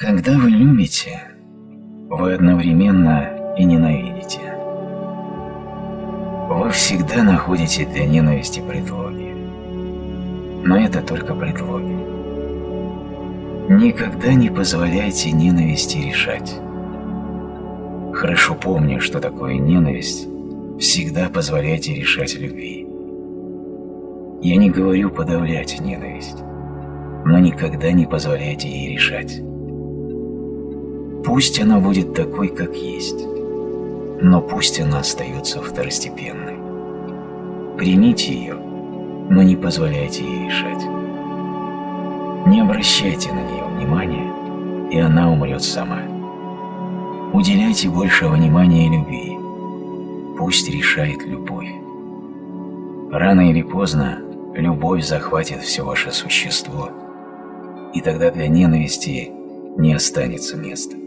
Когда вы любите, вы одновременно и ненавидите. Вы всегда находите для ненависти предлоги. Но это только предлоги. Никогда не позволяйте ненависти решать. Хорошо помню, что такое ненависть, всегда позволяйте решать любви. Я не говорю подавлять ненависть, но никогда не позволяйте ей решать. Пусть она будет такой, как есть, но пусть она остается второстепенной. Примите ее, но не позволяйте ей решать. Не обращайте на нее внимания, и она умрет сама. Уделяйте больше внимания любви. Пусть решает любовь. Рано или поздно любовь захватит все ваше существо, и тогда для ненависти не останется места.